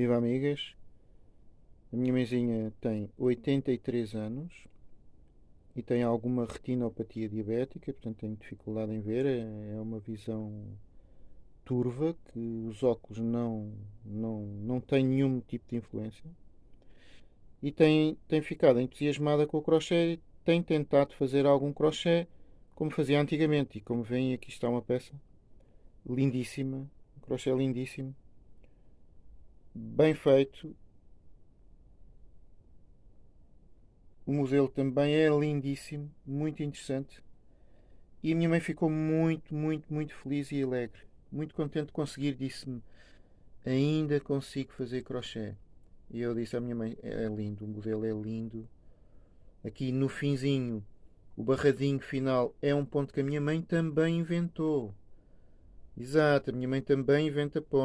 Viva amigas, a minha mãezinha tem 83 anos e tem alguma retinopatia diabética, portanto tem dificuldade em ver, é uma visão turva que os óculos não, não, não têm nenhum tipo de influência. E tem, tem ficado entusiasmada com o crochê e tem tentado fazer algum crochê como fazia antigamente. E como veem aqui está uma peça lindíssima, um crochê lindíssimo bem feito. O modelo também é lindíssimo, muito interessante. E a minha mãe ficou muito, muito, muito feliz e alegre. Muito contente de conseguir, disse-me: Ainda consigo fazer crochê. E eu disse à minha mãe: É lindo, o modelo é lindo. Aqui no finzinho, o barradinho final é um ponto que a minha mãe também inventou. Exato, a minha mãe também inventa pontos.